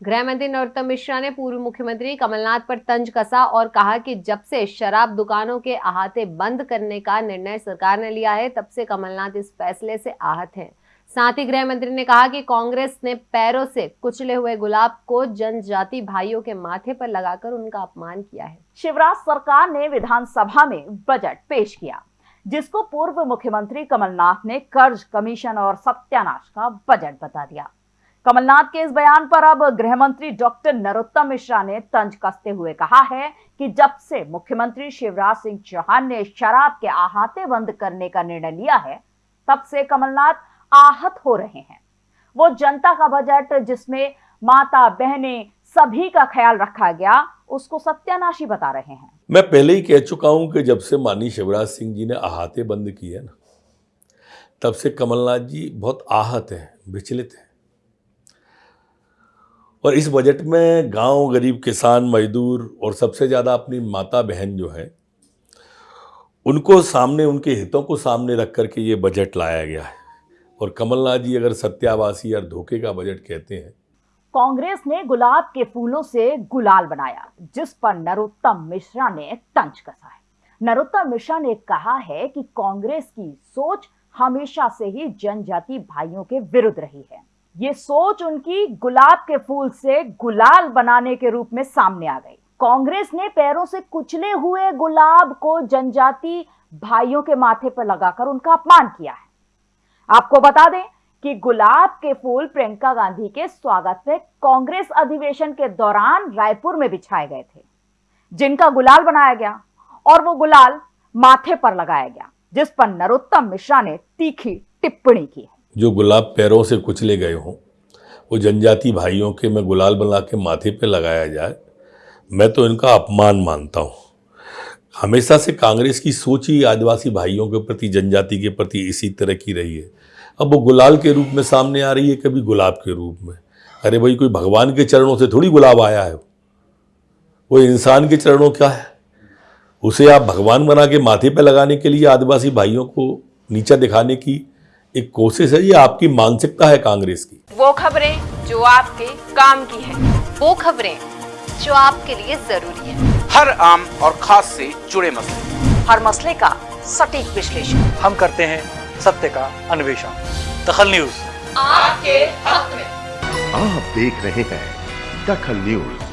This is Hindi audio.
गृह मंत्री नरोत्तम मिश्रा ने पूर्व मुख्यमंत्री कमलनाथ पर तंज कसा और कहा कि जब से शराब दुकानों के अहाते बंद करने का निर्णय सरकार ने लिया है, तब से कमलनाथ इस फैसले से आहत हैं। साथ ही गृह मंत्री ने कहा कि कांग्रेस ने पैरों से कुचले हुए गुलाब को जनजाति भाइयों के माथे पर लगाकर उनका अपमान किया है। शिवराज सरकार ने विधानसभा में बजट पेश किया, जिसको पूर्व मुख्यमंत्री कमलनाथ ने कर्ज कमीशन और सत्यानाश का बजट बता दिया। कमलनाथ के इस बयान पर अब गृह मंत्री डॉक्टर नरोत्तम मिश्रा ने तंज कसते हुए कहा है कि जब से मुख्यमंत्री शिवराज सिंह चौहान ने शराब के अहाते बंद करने का निर्णय लिया है, तब से कमलनाथ आहत हो रहे हैं। वो जनता का बजट जिसमें माता बहने सभी का ख्याल रखा गया, उसको सत्यानाशी बता रहे हैं। मैं पहले ही कह चुका हूँ कि जब से मानी शिवराज सिंह जी ने अहाते बंद किए ना, तब से कमलनाथ जी बहुत आहत हैं, विचलित हैं। और इस बजट में गाँव गरीब किसान मजदूर और सबसे ज़्यादा अपनी माता बहन जो है, उनको सामने, उनके हितों को सामने रख करके ये बजट लाया गया है। और कमलनाथ जी अगर सत्यावासी या धोखे का बजट कहते हैं। कांग्रेस ने गुलाब के फूलों से गुलाल बनाया, जिस पर नरोत्तम मिश्रा ने तंज कसा है। नरोत्तम मिश्रा ने कहा है कि कांग्रेस की सोच हमेशा से ही जनजाति भाइयों के विरुद्ध रही है। ये सोच उनकी गुलाब के फूल से गुलाल बनाने के रूप में सामने आ गई। कांग्रेस ने पैरों से कुचले हुए गुलाब को जनजाति भाइयों के माथे पर लगाकर उनका अपमान किया है। आपको बता दें कि गुलाब के फूल प्रियंका गांधी के स्वागत में कांग्रेस अधिवेशन के दौरान रायपुर में बिछाए गए थे, जिनका गुलाल बनाया गया और वो गुलाल माथे पर लगाया गया, जिस पर नरोत्तम मिश्रा ने तीखी टिप्पणी की है। जो गुलाब पैरों से कुचले गए हों, वो जनजाति भाइयों के में गुलाल बना के माथे पे लगाया जाए, मैं तो इनका अपमान मानता हूँ। हमेशा से कांग्रेस की सोच ही आदिवासी भाइयों के प्रति, जनजाति के प्रति इसी तरह की रही है। अब वो गुलाल के रूप में सामने आ रही है, कभी गुलाब के रूप में। अरे भाई, कोई भगवान के चरणों से थोड़ी गुलाब आया है? वो इंसान के चरणों क्या है? उसे आप भगवान बना के माथे पे लगाने के लिए आदिवासी भाइयों को नीचा दिखाने की एक कोशिश है ये आपकी मानसिकता है कांग्रेस की। वो खबरें जो आपके काम की है वो खबरें जो आपके लिए ज़रूरी है। हर आम और खास से जुड़े मसले। हर मसले का सटीक विश्लेषण। हम करते हैं सत्य का अन्वेषण। दखल न्यूज़। आपके हक में। आप देख रहे हैं दखल न्यूज़।